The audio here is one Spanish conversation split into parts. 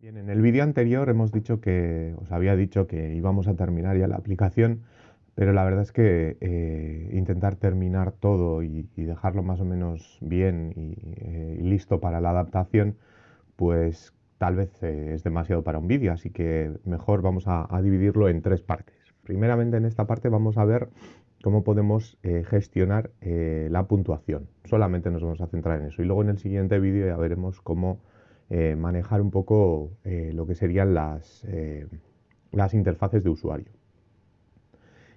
Bien, en el vídeo anterior hemos dicho que, os había dicho que íbamos a terminar ya la aplicación, pero la verdad es que eh, intentar terminar todo y, dejarlo más o menos bien eh, y, listo para la adaptación, pues tal vez eh, es demasiado para un vídeo, así que mejor vamos a, dividirlo en tres partes. Primeramente en esta parte vamos a ver cómo podemos gestionar la puntuación. Solamente nos vamos a centrar en eso. Y luego en el siguiente vídeo ya veremos cómo manejar un poco lo que serían las, las interfaces de usuario.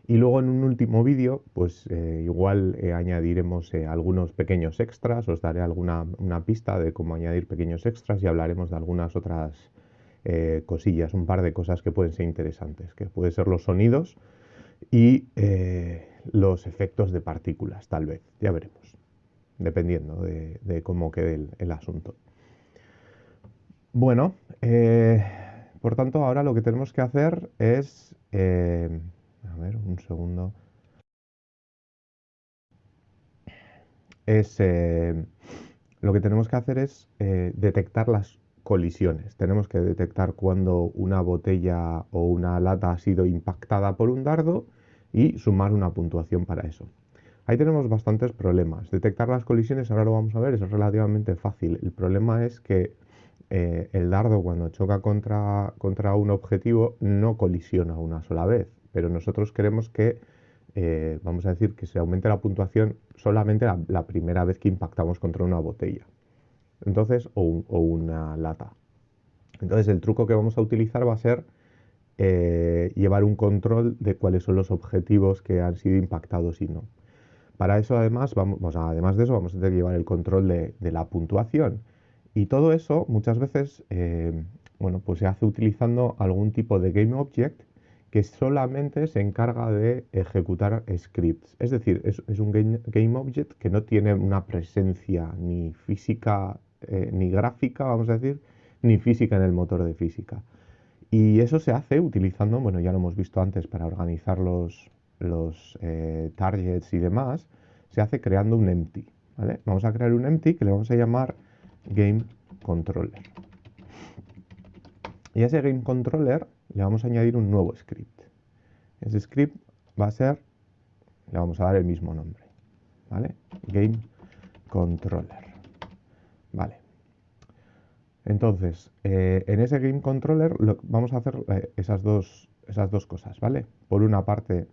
Y luego en un último vídeo, pues eh, igual eh, añadiremos eh, algunos pequeños extras, os daré alguna una pista de cómo añadir pequeños extras y hablaremos de algunas otras cosillas, un par de cosas que pueden ser interesantes, que pueden ser los sonidos y los efectos de partículas, tal vez, ya veremos, dependiendo de, cómo quede el asunto. Bueno, por tanto, ahora lo que tenemos que hacer es a ver, un segundo. Es, eh, lo que tenemos que hacer es eh, detectar las colisiones. Tenemos que detectar cuando una botella o una lata ha sido impactada por un dardo y sumar una puntuación para eso. Ahí tenemos bastantes problemas. Detectar las colisiones, ahora lo vamos a ver, es relativamente fácil. El problema es que eh, el dardo cuando choca contra, contra un objetivo no colisiona una sola vez pero nosotros queremos que, eh, vamos a decir, que se aumente la puntuación solamente la, primera vez que impactamos contra una botella. Entonces, o, una lata. Entonces, el truco que vamos a utilizar va a ser eh, llevar un control de cuáles son los objetivos que han sido impactados y no. Para eso, además, vamos, además de eso, vamos a tener que llevar el control de, la puntuación. Y todo eso, muchas veces, eh, bueno, pues se hace utilizando algún tipo de game object que solamente se encarga de ejecutar scripts. Es decir, es, un game, object que no tiene una presencia ni física, eh, ni gráfica, vamos a decir, ni física en el motor de física. Y eso se hace utilizando, bueno, ya lo hemos visto antes para organizar los, los eh, targets y demás, se hace creando un empty. Vamos a crear un empty que le vamos a llamar game controller. Y a ese game controller le vamos a añadir un nuevo script. Ese script va a ser, le vamos a dar el mismo nombre, ¿vale? Game controller, ¿vale? Entonces, eh, en ese game controller vamos a hacer eh, esas, dos, esas dos cosas, ¿vale? Por una parte,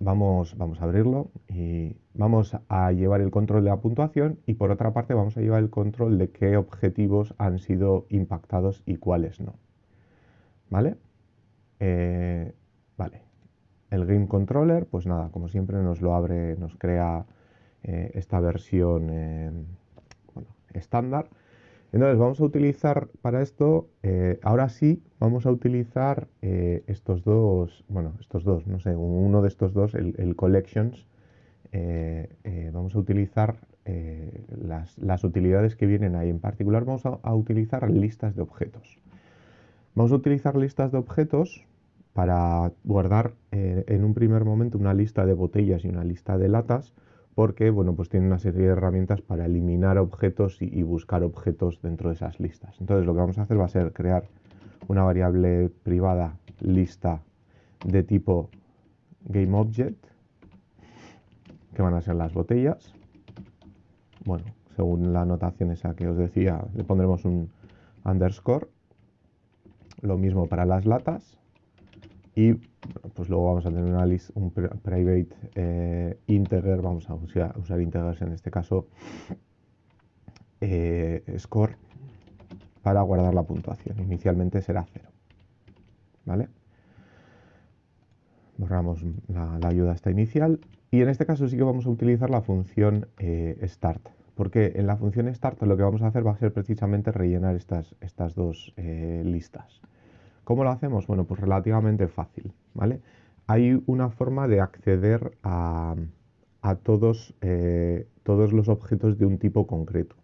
vamos, vamos a abrirlo y vamos a llevar el control de la puntuación y por otra parte vamos a llevar el control de qué objetivos han sido impactados y cuáles no. ¿Vale? Eh, vale. El Game Controller, pues nada, como siempre nos lo abre, nos crea eh, esta versión eh, estándar. Entonces vamos a utilizar para esto, ahora sí, vamos a utilizar estos dos, bueno, estos dos, no sé, uno de estos dos, el, Collections, vamos a utilizar las, utilidades que vienen ahí. En particular vamos a utilizar listas de objetos. Vamos a utilizar listas de objetos para guardar eh, en un primer momento una lista de botellas y una lista de latas porque bueno, pues tiene una serie de herramientas para eliminar objetos y, buscar objetos dentro de esas listas. Entonces lo que vamos a hacer va a ser crear una variable privada lista de tipo GameObject que van a ser las botellas. Bueno, según la notación esa que os decía, le pondremos un underscore lo mismo para las latas. Y pues luego vamos a tener una un private eh, integer, vamos a usar, usar, integers en este caso, eh, score, para guardar la puntuación. Inicialmente será cero. ¿Vale? Borramos la, ayuda esta inicial. Y en este caso sí que vamos a utilizar la función eh, start. Porque en la función start lo que vamos a hacer va a ser precisamente rellenar estas, estas dos listas. ¿Cómo lo hacemos? Bueno, pues relativamente fácil, ¿vale? Hay una forma de acceder a, todos, eh, todos los objetos de un tipo concreto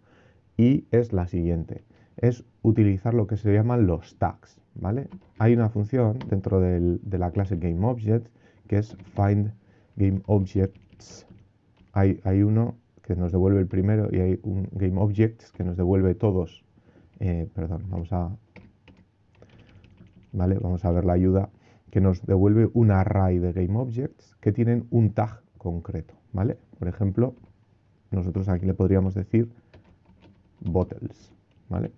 y es la siguiente, es utilizar lo que se llaman los tags, ¿vale? Hay una función dentro de la clase GameObject que es findGameObjects. Hay, hay uno que nos devuelve el primero y hay un GameObjects que nos devuelve todos eh, perdón, vamos a, ¿vale? Vamos a ver la ayuda que nos devuelve un array de GameObjects que tienen un tag concreto, ¿vale? Por ejemplo, nosotros aquí le podríamos decir bottles, ¿vale?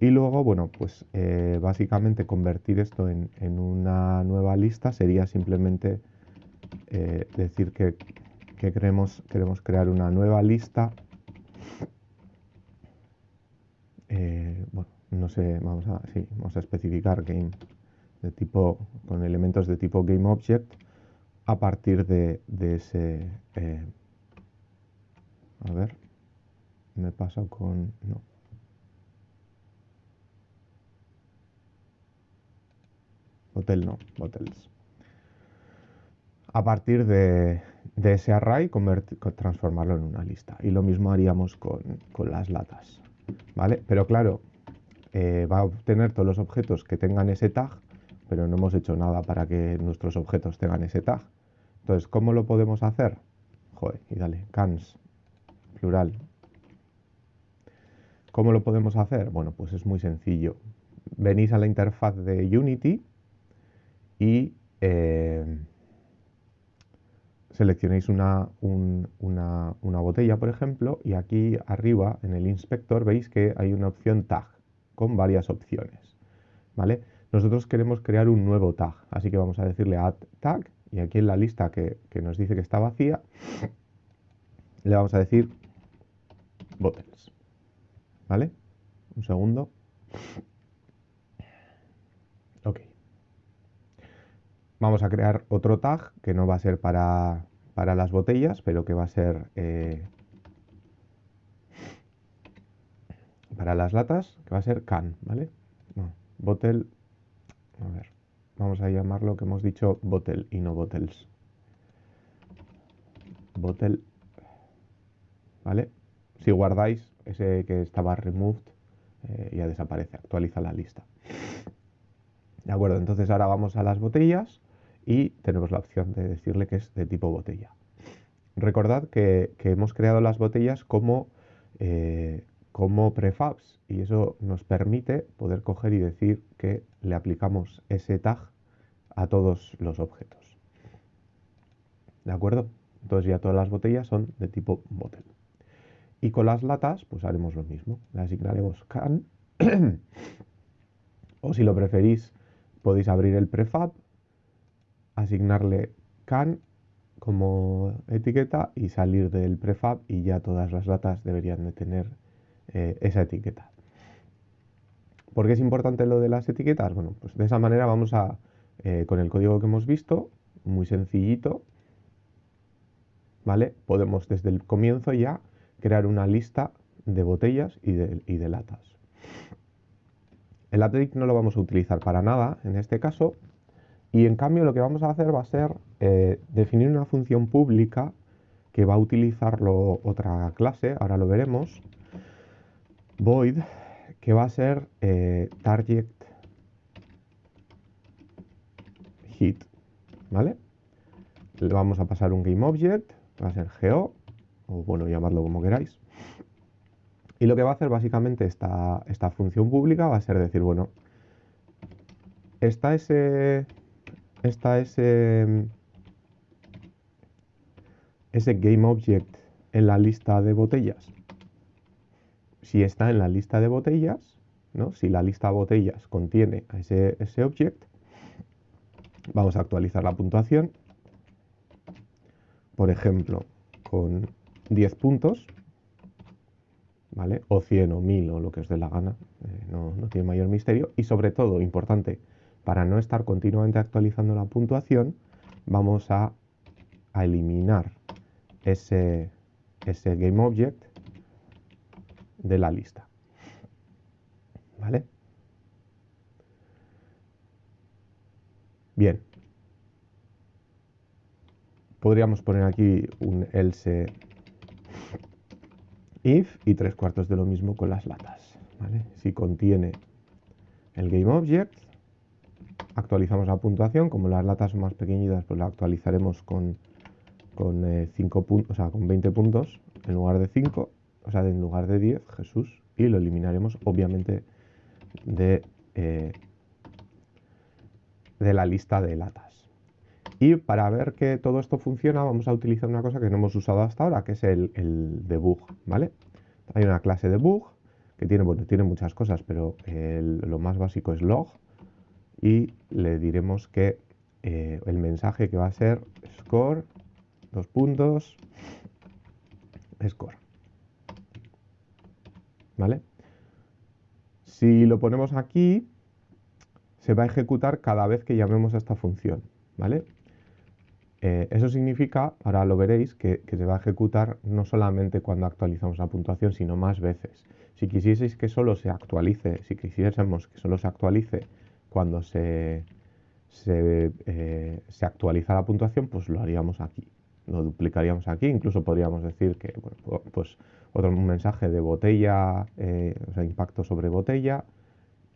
Y luego, bueno, pues eh, básicamente convertir esto en, una nueva lista sería simplemente eh, decir que, queremos, queremos crear una nueva lista. Eh, bueno, no sé, vamos a, vamos a especificar game de tipo, con elementos de tipo GameObject a partir de, de ese... a ver, me pasa con... No. Hotel no, hotels. A partir de, ese array, transformarlo en una lista. Y lo mismo haríamos con, las latas. ¿Vale? Pero claro, eh, va a obtener todos los objetos que tengan ese tag, pero no hemos hecho nada para que nuestros objetos tengan ese tag. Entonces, ¿cómo lo podemos hacer? Joder, y dale, cans, plural. ¿Cómo lo podemos hacer? Bueno, pues es muy sencillo. Venís a la interfaz de Unity y eh, seleccionéis una, una, botella, por ejemplo, y aquí arriba en el inspector veis que hay una opción tag con varias opciones. ¿vale? Nosotros queremos crear un nuevo tag, así que vamos a decirle add tag y aquí en la lista que, que nos dice que está vacía le vamos a decir bottles. ¿Vale? Un segundo. Ok. Vamos a crear otro tag que no va a ser para, las botellas, pero que va a ser eh, para las latas, que va a ser can, ¿vale? No, bottle, a vamos a llamarlo que hemos dicho bottle y no bottles. Bottle, ¿vale? Si guardáis ese que estaba removed, eh, ya desaparece, actualiza la lista. De acuerdo, entonces ahora vamos a las botellas y tenemos la opción de decirle que es de tipo botella. Recordad que, hemos creado las botellas como, eh, como prefabs y eso nos permite poder coger y decir que le aplicamos ese tag a todos los objetos. ¿De acuerdo? Entonces ya todas las botellas son de tipo bottle. Y con las latas, pues haremos lo mismo. Le asignaremos can. o si lo preferís, podéis abrir el prefab asignarle can como etiqueta y salir del prefab y ya todas las latas deberían de tener eh, esa etiqueta. ¿Por qué es importante lo de las etiquetas? Bueno, pues de esa manera vamos a, eh, con el código que hemos visto, muy sencillito, ¿vale? Podemos desde el comienzo ya crear una lista de botellas y de, latas. El update no lo vamos a utilizar para nada en este caso, y en cambio lo que vamos a hacer va a ser eh, definir una función pública que va a utilizarlo otra clase, ahora lo veremos, void, que va a ser eh, target hit, ¿vale? Le vamos a pasar un GameObject, va a ser geo, o bueno, llamadlo como queráis. Y lo que va a hacer básicamente esta, esta función pública va a ser decir, bueno, está ese está ese, ese GameObject en la lista de botellas. Si está en la lista de botellas, ¿no? si la lista de botellas contiene ese, ese object, vamos a actualizar la puntuación. Por ejemplo, con 10 puntos, ¿vale? O 100 o 1000 o lo que os dé la gana, eh, no, tiene mayor misterio. Y sobre todo, importante, para no estar continuamente actualizando la puntuación, vamos a, eliminar ese, ese GameObject de la lista. ¿Vale? Bien. Podríamos poner aquí un else if y tres cuartos de lo mismo con las latas. ¿vale? Si contiene el GameObject, actualizamos la puntuación, como las latas son más pequeñitas, pues la actualizaremos con, con, eh, o sea, con 20 puntos en lugar de 5, o sea, en lugar de 10, Jesús, y lo eliminaremos obviamente de, eh, de la lista de latas. Y para ver que todo esto funciona, vamos a utilizar una cosa que no hemos usado hasta ahora, que es el, debug, ¿vale? Hay una clase debug que tiene, bueno, tiene muchas cosas, pero lo más básico es log y le diremos que eh, el mensaje que va a ser score, dos puntos, score. ¿Vale? Si lo ponemos aquí, se va a ejecutar cada vez que llamemos a esta función, ¿vale? Eh, eso significa, ahora lo veréis, que, se va a ejecutar no solamente cuando actualizamos la puntuación, sino más veces. Si quisieseis que solo se actualice, si quisiésemos que solo se actualice cuando se, se, eh, se actualiza la puntuación, pues lo haríamos aquí. Lo duplicaríamos aquí, incluso podríamos decir que, bueno, pues otro mensaje de botella, eh, o sea, impacto sobre botella,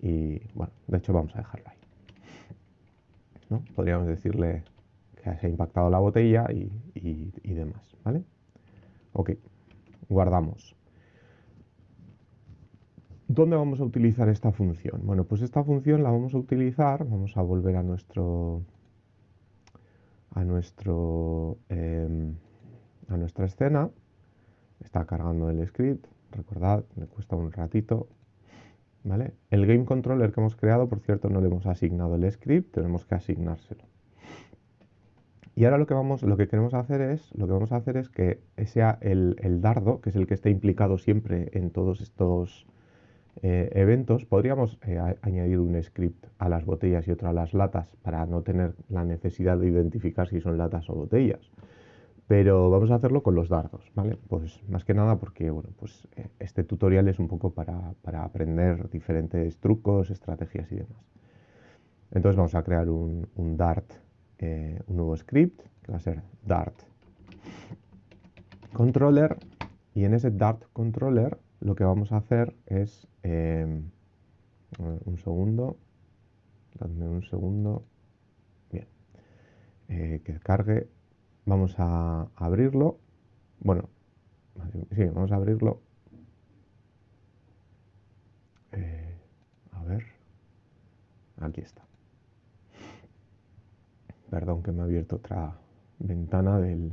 y bueno, de hecho vamos a dejarlo ahí. ¿no? Podríamos decirle que se ha impactado la botella y, y demás, ¿vale? Ok, guardamos. ¿Dónde vamos a utilizar esta función? Bueno, pues esta función la vamos a utilizar, vamos a volver a nuestro a nuestro em, a nuestra escena. Está cargando el script, recordad, me cuesta un ratito. ¿Vale? El game controller que hemos creado, por cierto, no le hemos asignado el script, tenemos que asignárselo. Y ahora lo que, vamos, lo que queremos hacer es, lo que vamos a hacer es que sea el, el dardo, que es el que está implicado siempre en todos estos eh, eventos, podríamos eh, añadir un script a las botellas y otro a las latas para no tener la necesidad de identificar si son latas o botellas. Pero vamos a hacerlo con los dardos, ¿vale? Pues más que nada porque, bueno, pues eh, este tutorial es un poco para, aprender diferentes trucos, estrategias y demás. Entonces vamos a crear un, un Dart, un nuevo script, que va a ser Dart controller, y en ese Dart controller lo que vamos a hacer es, em, un segundo, dadme un segundo, bien, eh, que cargue, vamos a abrirlo, bueno, sí, vamos a abrirlo, eh, a ver, aquí está, perdón que me ha abierto otra ventana del,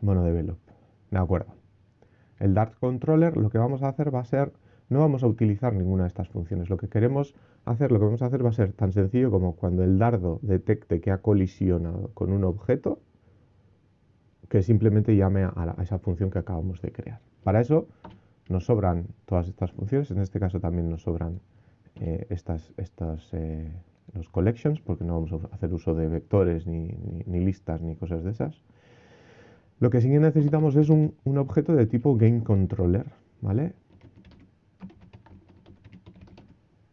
bueno, de Velop, de acuerdo. El Dart Controller lo que vamos a hacer va a ser, no vamos a utilizar ninguna de estas funciones. Lo que queremos hacer, lo que vamos a hacer va a ser tan sencillo como cuando el dardo detecte que ha colisionado con un objeto, que simplemente llame a, esa función que acabamos de crear. Para eso nos sobran todas estas funciones, en este caso también nos sobran eh, estas, estas eh, los collections, porque no vamos a hacer uso de vectores ni listas ni cosas de esas. Lo que sí que necesitamos es un, objeto de tipo GameController, ¿vale?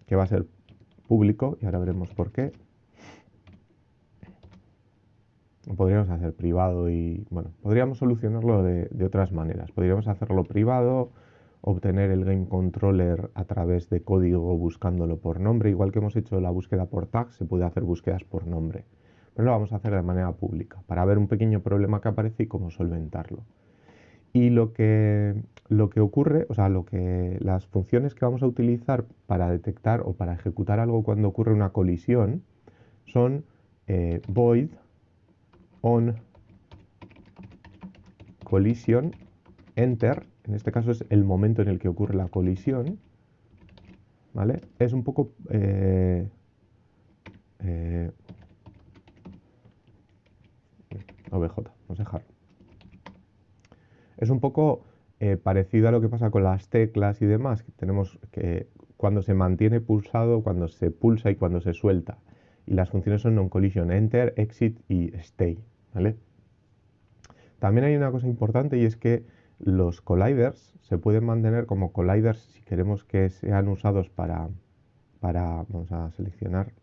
Que va a ser público y ahora veremos por qué. Podríamos hacer privado y, bueno, podríamos solucionarlo de, otras maneras. Podríamos hacerlo privado, obtener el game controller a través de código buscándolo por nombre, igual que hemos hecho la búsqueda por tag, se puede hacer búsquedas por nombre pero lo vamos a hacer de manera pública para ver un pequeño problema que aparece y cómo solventarlo. Y lo que, lo que ocurre, o sea, lo que, las funciones que vamos a utilizar para detectar o para ejecutar algo cuando ocurre una colisión son eh, void on collision enter, en este caso es el momento en el que ocurre la colisión, ¿vale? Es un poco eh, eh, OBJ, vamos a dejarlo. Es un poco eh, parecido a lo que pasa con las teclas y demás, tenemos que cuando se mantiene pulsado, cuando se pulsa y cuando se suelta. Y las funciones son non-collision, enter, exit y stay. ¿vale? También hay una cosa importante y es que los colliders se pueden mantener como colliders si queremos que sean usados para, para vamos a seleccionar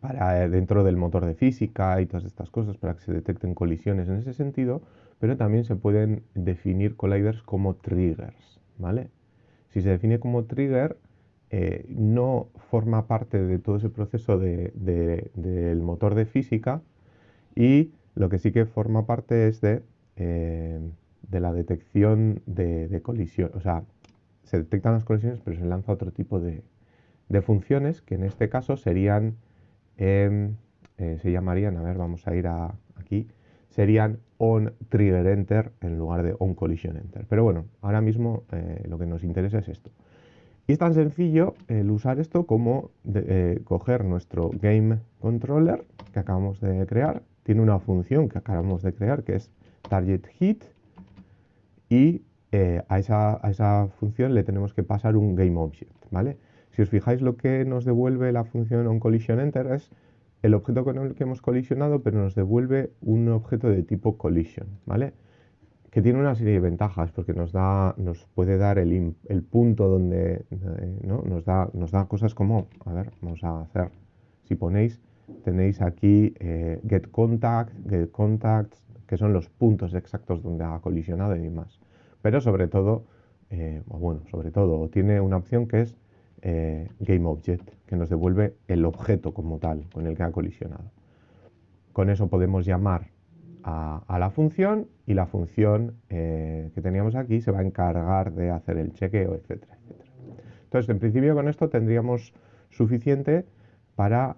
para eh, dentro del motor de física y todas estas cosas para que se detecten colisiones en ese sentido, pero también se pueden definir colliders como triggers, ¿vale? Si se define como trigger, eh, no forma parte de todo ese proceso del motor de física y lo que sí que forma parte es de, eh, de la detección de, colisión, o sea, se detectan las colisiones, pero se lanza otro tipo de, funciones que en este caso serían, em, eh, se llamarían, a ver, vamos a ir a, aquí, serían on trigger enter en lugar de on collision enter. Pero bueno, ahora mismo eh, lo que nos interesa es esto. Y es tan sencillo el usar esto como eh, coger nuestro game controller que acabamos de crear. Tiene una función que acabamos de crear que es target hit y eh, a, esa, función le tenemos que pasar un GameObject, ¿vale? Si os fijáis lo que nos devuelve la función onCollisionEnter es el objeto con el que hemos colisionado, pero nos devuelve un objeto de tipo collision, ¿vale? Que tiene una serie de ventajas, porque nos, da, nos puede dar el, punto donde, eh, ¿no? Nos da, nos da cosas como, a ver, vamos a hacer, si ponéis, tenéis aquí eh, getContact, getContacts, que son los puntos exactos donde ha colisionado y demás pero sobre todo, eh, bueno, sobre todo, tiene una opción que es eh, GameObject, que nos devuelve el objeto como tal con el que ha colisionado. Con eso podemos llamar a, la función y la función eh, que teníamos aquí se va a encargar de hacer el chequeo, etcétera, etcétera. Entonces, en principio con esto tendríamos suficiente para,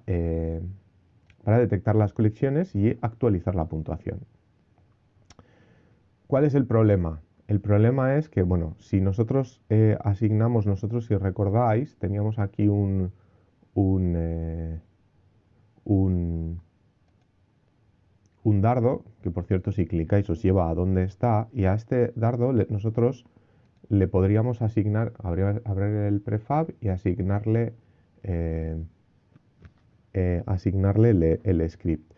para detectar las colecciones y actualizar la puntuación. ¿Cuál es el problema? El problema es que, bueno, si nosotros eh, asignamos, nosotros si recordáis, teníamos aquí un, un, eh, un, dardo, que por cierto si clicáis os lleva a donde está, y a este dardo nosotros le podríamos asignar, abrir, el prefab y asignarle, eh, asignarle el, script.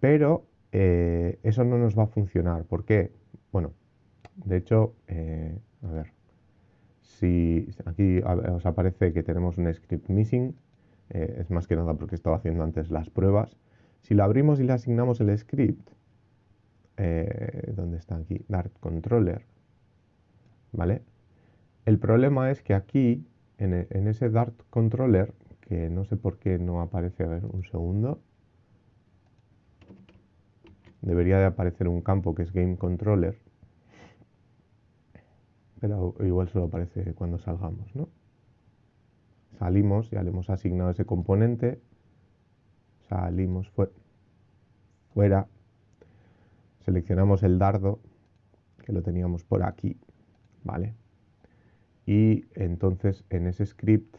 Pero eso no nos va a funcionar. ¿Por qué? Bueno, de hecho, eh, a ver, si aquí os aparece que tenemos un script missing, eh, es más que nada porque estaba haciendo antes las pruebas. Si lo abrimos y le asignamos el script, eh, ¿dónde está aquí? Dart controller, ¿vale? El problema es que aquí, en, en, ese Dart controller, que no sé por qué no aparece, a ver, un segundo, debería de aparecer un campo que es game controller, pero igual solo aparece cuando salgamos, ¿no? Salimos, ya le hemos asignado ese componente, salimos fuera, seleccionamos el dardo, que lo teníamos por aquí, ¿vale? Y entonces en ese script,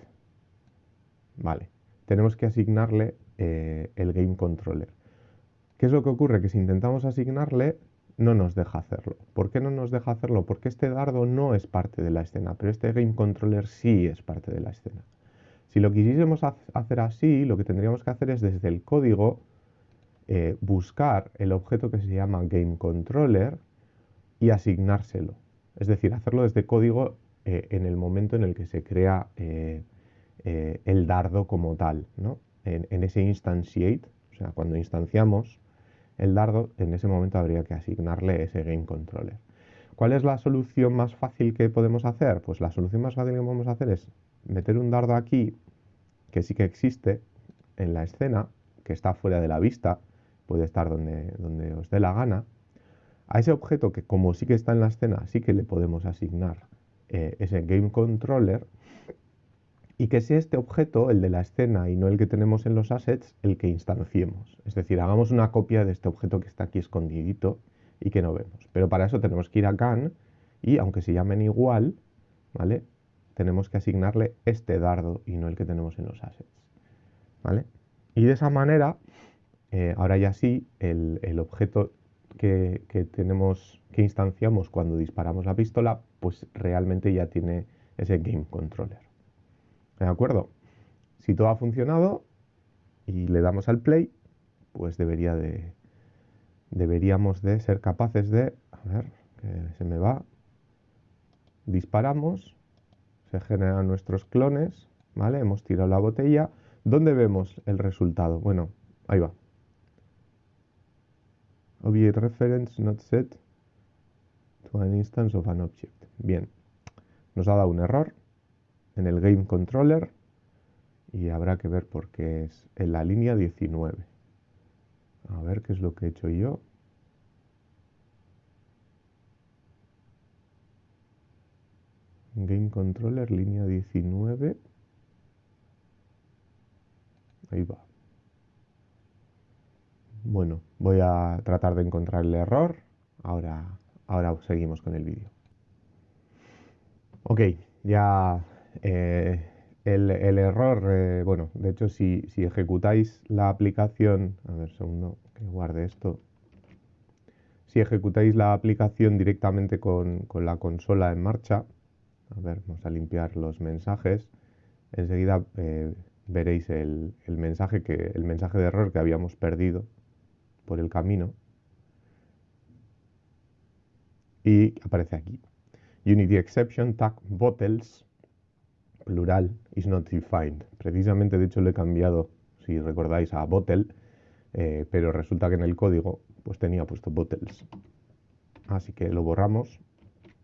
¿vale? Tenemos que asignarle eh, el game controller. ¿Qué es lo que ocurre? Que si intentamos asignarle, no nos deja hacerlo. ¿Por qué no nos deja hacerlo? Porque este dardo no es parte de la escena, pero este game controller sí es parte de la escena. Si lo quisiésemos hacer así, lo que tendríamos que hacer es desde el código eh, buscar el objeto que se llama game controller y asignárselo. Es decir, hacerlo desde código eh, en el momento en el que se crea eh, el dardo como tal, ¿no? en, en ese instantiate, o sea, cuando instanciamos el dardo, en ese momento habría que asignarle ese game controller. ¿Cuál es la solución más fácil que podemos hacer? Pues la solución más fácil que podemos hacer es meter un dardo aquí, que sí que existe en la escena, que está fuera de la vista, puede estar donde, donde os dé la gana. A ese objeto que como sí que está en la escena, sí que le podemos asignar eh, ese game controller y que sea este objeto, el de la escena y no el que tenemos en los assets, el que instanciemos. Es decir, hagamos una copia de este objeto que está aquí escondidito y que no vemos. Pero para eso tenemos que ir a CAN y aunque se llamen igual, ¿vale? Tenemos que asignarle este dardo y no el que tenemos en los assets. ¿Vale? Y de esa manera, eh, ahora ya sí, el, objeto que, que, tenemos, que instanciamos cuando disparamos la pistola, pues realmente ya tiene ese game controller. ¿De acuerdo? Si todo ha funcionado y le damos al play, pues debería de, deberíamos de ser capaces de, a ver, que se me va, disparamos, se generan nuestros clones, ¿vale? Hemos tirado la botella. ¿Dónde vemos el resultado? Bueno, ahí va. Object reference not set to an instance of an object. Bien, nos ha dado un error en el Game Controller y habrá que ver por qué es en la línea 19. A ver qué es lo que he hecho yo. Game Controller, línea 19. Ahí va. Bueno, voy a tratar de encontrar el error. Ahora, ahora seguimos con el vídeo. Ok, ya eh, el, error, eh, bueno, de hecho si, ejecutáis la aplicación, a ver, segundo, que guarde esto. Si ejecutáis la aplicación directamente con, la consola en marcha, a ver, vamos a limpiar los mensajes, enseguida eh, veréis el, mensaje que, el mensaje de error que habíamos perdido por el camino y aparece aquí. Unity exception tag bottles, plural, is not defined. Precisamente, de hecho, lo he cambiado, si recordáis, a bottle, eh, pero resulta que en el código pues tenía puesto bottles. Así que lo borramos,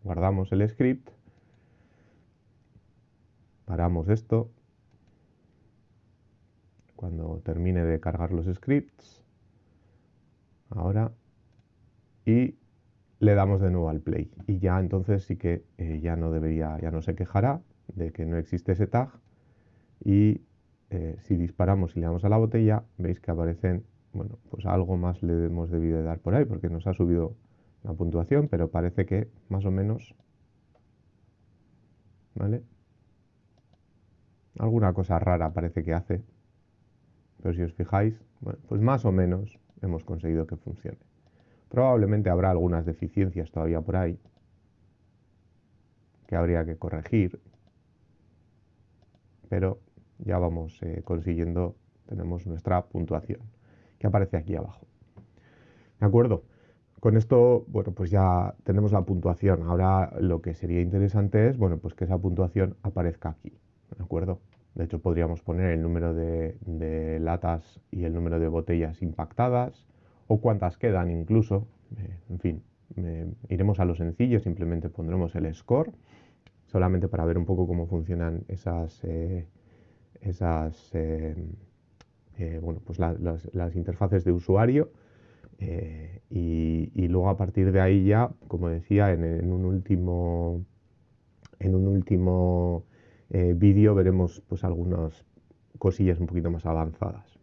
guardamos el script, paramos esto, cuando termine de cargar los scripts, ahora, y le damos de nuevo al play y ya entonces sí que eh, ya no debería, ya no se quejará de que no existe ese tag y eh, si disparamos y le damos a la botella veis que aparecen, bueno, pues algo más le hemos debido de dar por ahí porque nos ha subido la puntuación, pero parece que más o menos, ¿vale? Alguna cosa rara parece que hace, pero si os fijáis, bueno, pues más o menos hemos conseguido que funcione. Probablemente habrá algunas deficiencias todavía por ahí que habría que corregir, pero ya vamos eh, consiguiendo, tenemos nuestra puntuación que aparece aquí abajo. ¿De acuerdo? Con esto, bueno, pues ya tenemos la puntuación. Ahora lo que sería interesante es, bueno, pues que esa puntuación aparezca aquí. ¿De acuerdo? De hecho, podríamos poner el número de latas y el número de botellas impactadas, o cuántas quedan incluso. Eh, en fin, iremos a lo sencillo, simplemente pondremos el score, solamente para ver un poco cómo funcionan esas, eh, esas eh, bueno, pues las, interfaces de usuario. Y, luego a partir de ahí ya, como decía, en, un último, en un último vídeo veremos pues algunas cosillas un poquito más avanzadas.